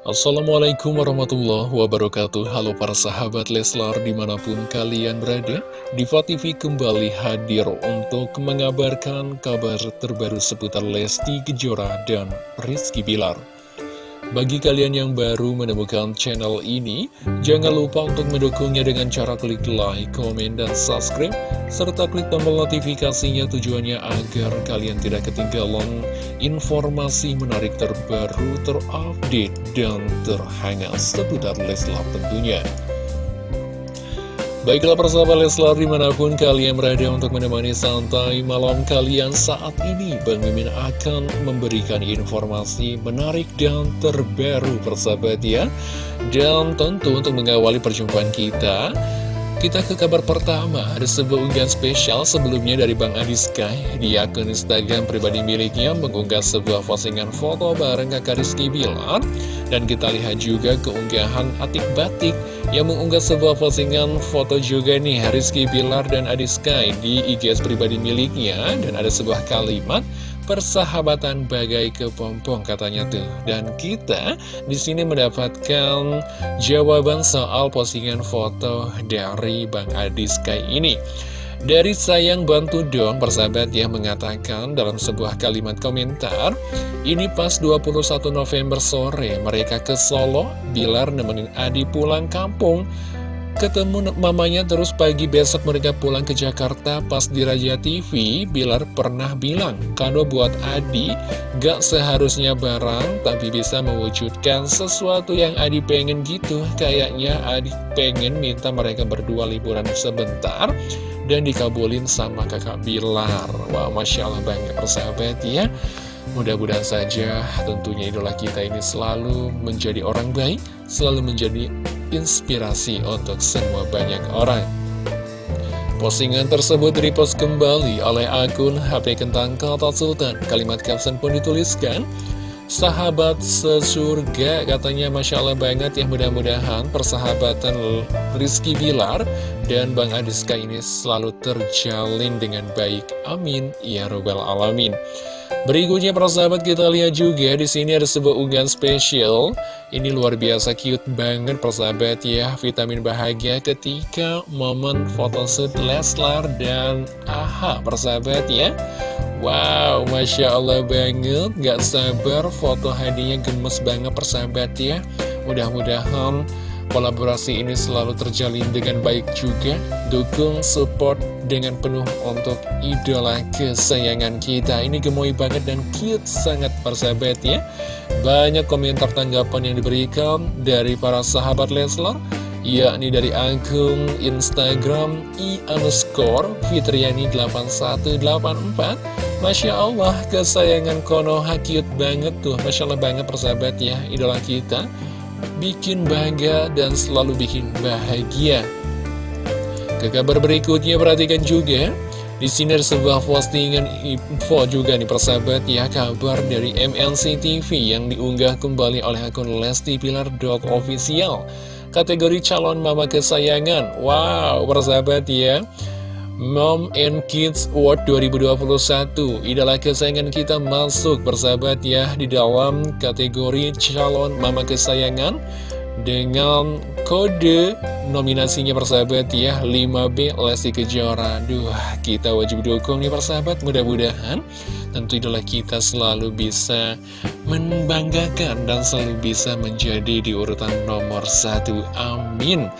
Assalamualaikum warahmatullahi wabarakatuh. Halo para sahabat Leslar di mana pun kalian berada Diva TV kembali hadir untuk mengabarkan kabar terbaru seputar Lesti Kejora dan Rizky Bilar bagi kalian yang baru menemukan channel ini, jangan lupa untuk mendukungnya dengan cara klik like, komen, dan subscribe, serta klik tombol notifikasinya tujuannya agar kalian tidak ketinggalan informasi menarik terbaru, terupdate, dan terhangat seputar Leslar tentunya. Baiklah persahabat Leslar di mana pun kalian berada untuk menemani santai malam kalian saat ini Bang Mimin akan memberikan informasi menarik dan terbaru persahabat ya. Dan tentu untuk mengawali perjumpaan kita kita ke kabar pertama, ada sebuah unggahan spesial sebelumnya dari Bang Adi Sky. Di akun Instagram pribadi miliknya mengunggah sebuah postingan foto bareng kakak Rizky Bilar dan kita lihat juga keunggahan Atik Batik yang mengunggah sebuah postingan foto juga nih Rizky Bilar dan Adi Sky di IGS pribadi miliknya dan ada sebuah kalimat persahabatan bagai kepompong katanya tuh. Dan kita di sini mendapatkan jawaban soal postingan foto dari Bang Adi Sky ini. Dari sayang bantu dong persahabat yang mengatakan dalam sebuah kalimat komentar Ini pas 21 November sore mereka ke Solo Bilar nemenin Adi pulang kampung Ketemu mamanya terus pagi besok mereka pulang ke Jakarta pas di Raja TV, Bilar pernah bilang, kado buat Adi gak seharusnya barang, tapi bisa mewujudkan sesuatu yang Adi pengen gitu. Kayaknya Adi pengen minta mereka berdua liburan sebentar, dan dikabulin sama kakak Bilar. Wah, Masya Allah banget persahabat ya. Mudah-mudahan saja tentunya idola kita ini selalu menjadi orang baik, selalu menjadi inspirasi untuk semua banyak orang. Postingan tersebut repost kembali oleh akun HP Kentang Kata Sultan. Kalimat caption pun dituliskan, Sahabat sesurga katanya Masya Allah banget ya mudah-mudahan persahabatan Rizky Bilar dan Bang Adiska ini selalu terjalin dengan baik. Amin. Ya Robbal Alamin. Berikutnya para sahabat kita lihat juga di sini ada sebuah unggahan spesial. Ini luar biasa cute banget para sahabat ya. Vitamin bahagia ketika momen photoshoot Leslar dan AHA para sahabat ya. Wow, Masya Allah banget Gak sabar foto hadiahnya gemes banget persahabat ya Mudah-mudahan kolaborasi ini selalu terjalin dengan baik juga. Dukung, support dengan penuh untuk idola kesayangan kita. Ini gemoy banget dan cute sangat persahabat ya. Banyak komentar tanggapan yang diberikan dari para sahabat Leslar yakni dari akun Instagram i underscore fitriani8184 Masya Allah kesayangan Konoha cute banget tuh. Masya Allah banget persahabat ya idola kita bikin bangga dan selalu bikin bahagia ke kabar berikutnya perhatikan juga di sini ada sebuah postingan info juga nih persahabat ya kabar dari MNC TV yang diunggah kembali oleh akun Lesti Pilar Official kategori calon mama kesayangan. Wow, persahabat ya. Mom and Kids Award 2021 Idola kesayangan kita masuk persahabat ya Di dalam kategori calon mama kesayangan Dengan kode nominasinya persahabat ya 5B Lesti Kejora Duh kita wajib dukung nih persahabat Mudah-mudahan tentu idola kita selalu bisa membanggakan dan selalu bisa menjadi di urutan nomor satu. Amin.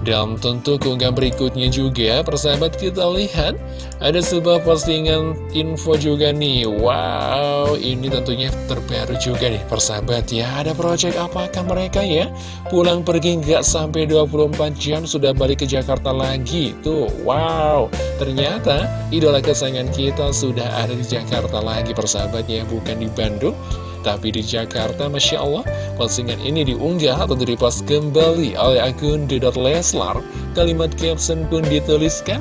Dan tentu keunggahan berikutnya juga, persahabat kita lihat, ada sebuah postingan info juga nih. Wow, ini tentunya terbaru juga nih, persahabat ya. Ada proyek apakah mereka ya? Pulang pergi nggak sampai 24 jam sudah balik ke Jakarta lagi. Tuh, wow. Ternyata idola kesayangan kita sudah ada di Jakarta lagi, persahabat ya, bukan di Bandung. Tapi di Jakarta, Masya Allah, postingan ini diunggah atau direpost kembali oleh akun Dedot Leslar. Kalimat caption pun dituliskan,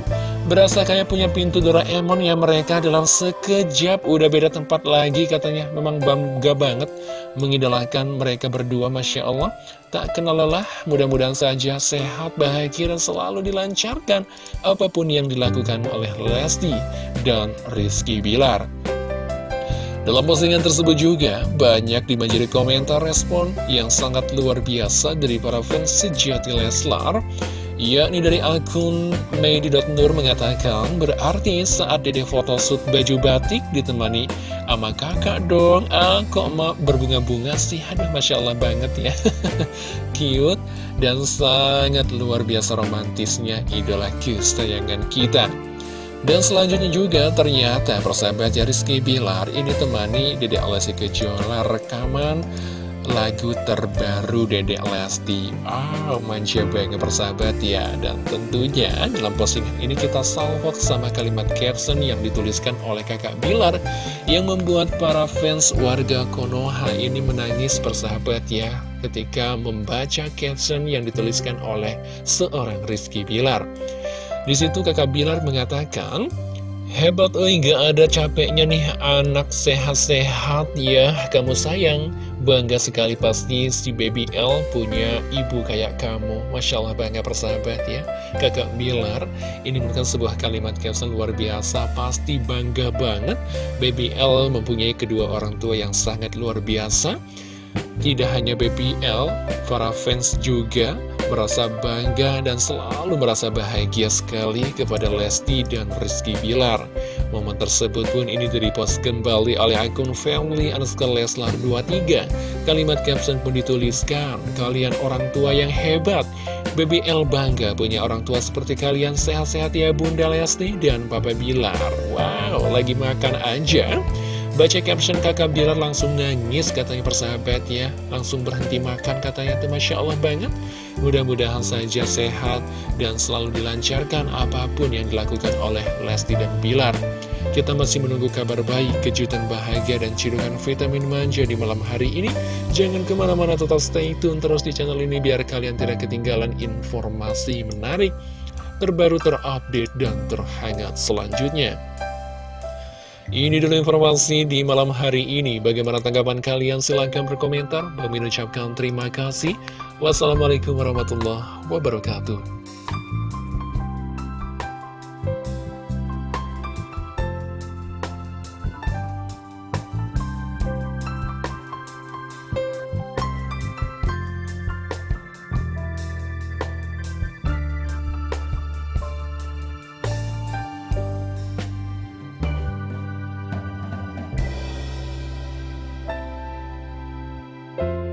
Berasa kayak punya pintu Doraemon ya mereka dalam sekejap. Udah beda tempat lagi katanya. Memang bangga banget mengidolakan mereka berdua Masya Allah. Tak kenal lelah Mudah-mudahan saja sehat, bahagia dan selalu dilancarkan Apa pun yang dilakukan oleh Lesti dan Rizky Bilar Dalam postingan tersebut juga, banyak dibanjiri komentar respon yang sangat luar biasa dari para fans sejati Leslar yakni dari akun Medi.Nur mengatakan berarti saat dede photoshoot baju batik ditemani sama kakak dong. Ah kok emak berbunga-bunga sih? Aduh Masya Allah banget ya. Cute dan sangat luar biasa romantisnya idola kesayangan kita dan selanjutnya juga ternyata persahabat Rizky Bilar ini temani Dede Alessi Kejora rekaman lagu terbaru Dedek Lesti. Oh, manja banget persahabat ya. Dan tentunya dalam postingan ini kita salvok sama kalimat caption yang dituliskan oleh kakak Bilar Yang membuat para fans warga Konoha ini menangis persahabat ya Ketika membaca caption yang dituliskan oleh seorang Rizky Bilar di situ kakak Bilar mengatakan Hebat oi gak ada capeknya nih anak sehat-sehat ya. Kamu sayang Bangga sekali pasti si baby L punya ibu kayak kamu. Masya Allah bangga persahabat ya. Kakak Bilar ini bukan sebuah kalimat caption luar biasa. Pasti bangga banget baby L mempunyai kedua orang tua yang sangat luar biasa. Tidak hanya baby L, para fans juga merasa bangga dan selalu merasa bahagia sekali kepada Lesti dan Rizky Bilar. Momen tersebut pun ini direpost kembali oleh akun family underscore Leslar 23. Kalimat caption pun dituliskan, kalian orang tua yang hebat. BBL bangga punya orang tua seperti kalian sehat-sehat ya Bunda Lesti dan Papa Bilar. Wow, lagi makan aja. Baca caption kakak Bilar langsung nangis katanya persahabat ya Langsung berhenti makan katanya tuh Masya Allah banget. Mudah-mudahan saja sehat dan selalu dilancarkan apa pun yang dilakukan oleh Lesti dan Bilar. Kita masih menunggu kabar baik, kejutan bahagia dan cidukan vitamin manja di malam hari ini. Jangan ke mana-mana tetap stay tune terus di channel ini biar kalian tidak ketinggalan informasi menarik Terbaru terupdate dan terhangat selanjutnya ini dulu informasi di malam hari ini. Bagaimana tanggapan kalian? Silahkan berkomentar. Kami ucapkan terima kasih. Wassalamualaikum warahmatullahi wabarakatuh.